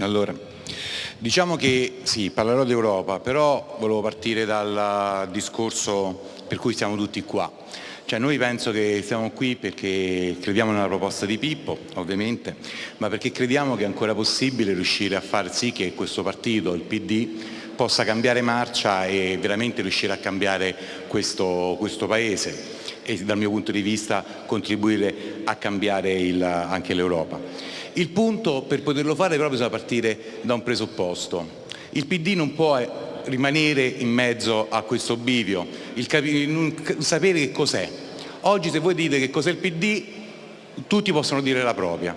Allora, diciamo che sì, parlerò d'Europa, però volevo partire dal discorso per cui siamo tutti qua. Cioè noi penso che siamo qui perché crediamo nella proposta di Pippo, ovviamente, ma perché crediamo che è ancora possibile riuscire a far sì che questo partito, il PD, possa cambiare marcia e veramente riuscire a cambiare questo, questo Paese e dal mio punto di vista contribuire a cambiare il, anche l'Europa. Il punto per poterlo fare però bisogna partire da un presupposto. Il PD non può rimanere in mezzo a questo bivio, sapere che cos'è. Oggi se voi dite che cos'è il PD, tutti possono dire la propria.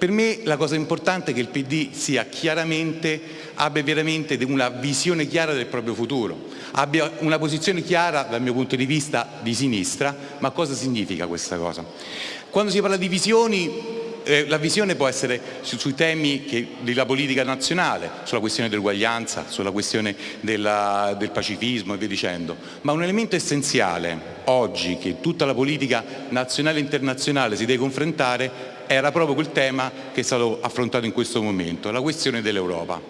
Per me la cosa importante è che il PD sia chiaramente, abbia veramente una visione chiara del proprio futuro, abbia una posizione chiara dal mio punto di vista di sinistra, ma cosa significa questa cosa? Quando si parla di visioni eh, la visione può essere su, sui temi che, della politica nazionale, sulla questione dell'uguaglianza, sulla questione della, del pacifismo e via dicendo, ma un elemento essenziale oggi che tutta la politica nazionale e internazionale si deve confrontare era proprio quel tema che è stato affrontato in questo momento, la questione dell'Europa.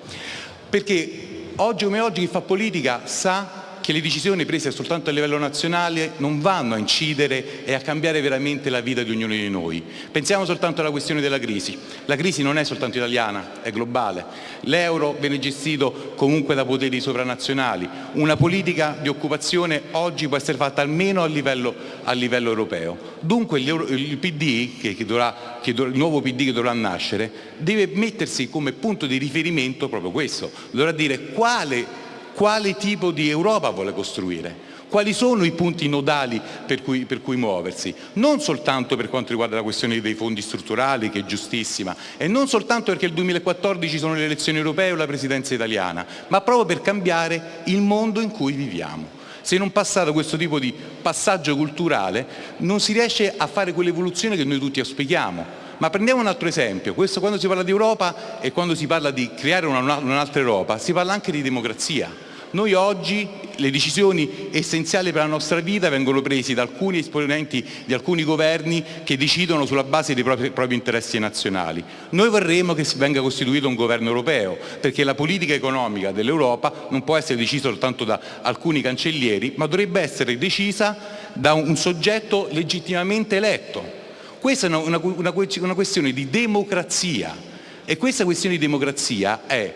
Perché oggi come oggi chi fa politica sa che le decisioni prese soltanto a livello nazionale non vanno a incidere e a cambiare veramente la vita di ognuno di noi. Pensiamo soltanto alla questione della crisi. La crisi non è soltanto italiana, è globale. L'euro viene gestito comunque da poteri sovranazionali. Una politica di occupazione oggi può essere fatta almeno a livello, a livello europeo. Dunque il PD, che, che dovrà, che il nuovo PD che dovrà nascere, deve mettersi come punto di riferimento proprio questo. Dovrà dire quale quale tipo di Europa vuole costruire, quali sono i punti nodali per cui, per cui, muoversi, non soltanto per quanto riguarda la questione dei fondi strutturali, che è giustissima, e non soltanto perché il 2014 sono le elezioni europee o la presidenza italiana, ma proprio per cambiare il mondo in cui viviamo. Se non passate questo tipo di passaggio culturale non si riesce a fare quell'evoluzione che noi tutti auspichiamo, ma prendiamo un altro esempio, questo quando si parla di Europa e quando si parla di creare un'altra Europa, si parla anche di democrazia. Noi oggi le decisioni essenziali per la nostra vita vengono prese da alcuni esponenti di alcuni governi che decidono sulla base dei propri, propri, interessi nazionali. Noi vorremmo che venga costituito un governo europeo, perché la politica economica dell'Europa non può essere decisa soltanto da alcuni cancellieri, ma dovrebbe essere decisa da un soggetto legittimamente eletto questa è una, una, una questione di democrazia e questa questione di democrazia è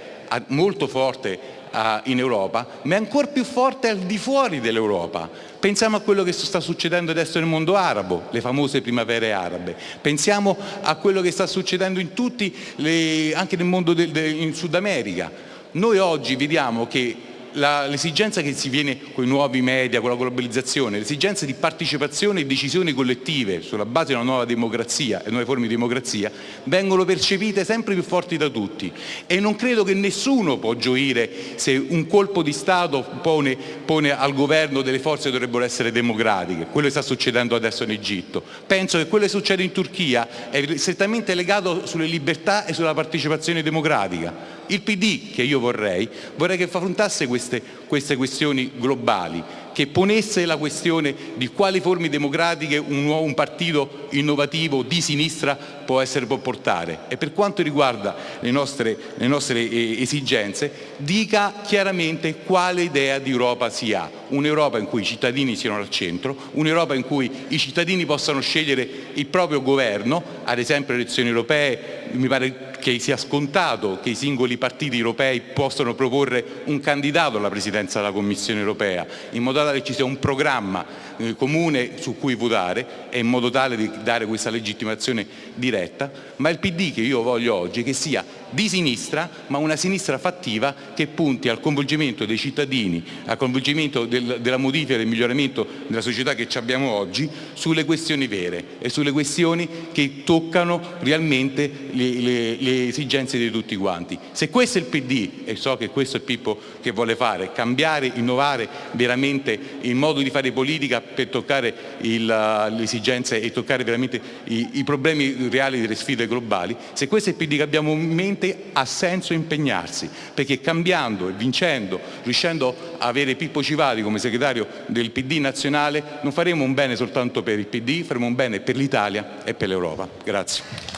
molto forte in Europa, ma è ancora più forte al di fuori dell'Europa. Pensiamo a quello che sta succedendo adesso nel mondo arabo, le famose primavere arabe. Pensiamo a quello che sta succedendo in tutti, le, anche nel mondo del, del, in Sud America. Noi oggi vediamo che l'esigenza che si viene con i nuovi media, con la globalizzazione, l'esigenza di partecipazione e decisioni collettive sulla base di una nuova democrazia e nuove forme di democrazia vengono percepite sempre più forti da tutti e non credo che nessuno può gioire se un colpo di Stato pone, pone al governo delle forze che dovrebbero essere democratiche, quello che sta succedendo adesso in Egitto. Penso che quello che succede in Turchia è strettamente legato sulle libertà e sulla partecipazione democratica. Il PD che io vorrei, vorrei che affrontasse queste, queste questioni globali, che ponesse la questione di quali forme democratiche un, nuovo, un partito innovativo di sinistra può, essere, può portare. E per quanto riguarda le nostre, le nostre eh, esigenze dica chiaramente quale idea di Europa si ha, un'Europa in cui i cittadini siano al centro, un'Europa in cui i cittadini possano scegliere il proprio governo, ad esempio le elezioni europee mi pare che sia scontato che i singoli partiti europei possano proporre un candidato alla presidenza della Commissione europea, in modo tale che ci sia un programma eh, comune su cui votare e in modo tale di dare questa legittimazione diretta, ma il PD che io voglio oggi che sia di sinistra, ma una sinistra fattiva che punti al coinvolgimento dei cittadini, al coinvolgimento del, della modifica e del miglioramento della società che abbiamo oggi sulle questioni vere e sulle questioni che toccano realmente le, le, le esigenze di tutti quanti. Se questo è il PD, e so che questo è Pippo che vuole fare, cambiare, innovare veramente il modo di fare politica per toccare le esigenze e toccare veramente i, i problemi reali delle sfide globali, se questo è il PD che abbiamo in mente ha senso impegnarsi, perché cambiando e vincendo, riuscendo a avere Pippo Civati come segretario del PD nazionale, non faremo un bene soltanto per il PD, faremo un bene per l'Italia e per l'Europa. Grazie.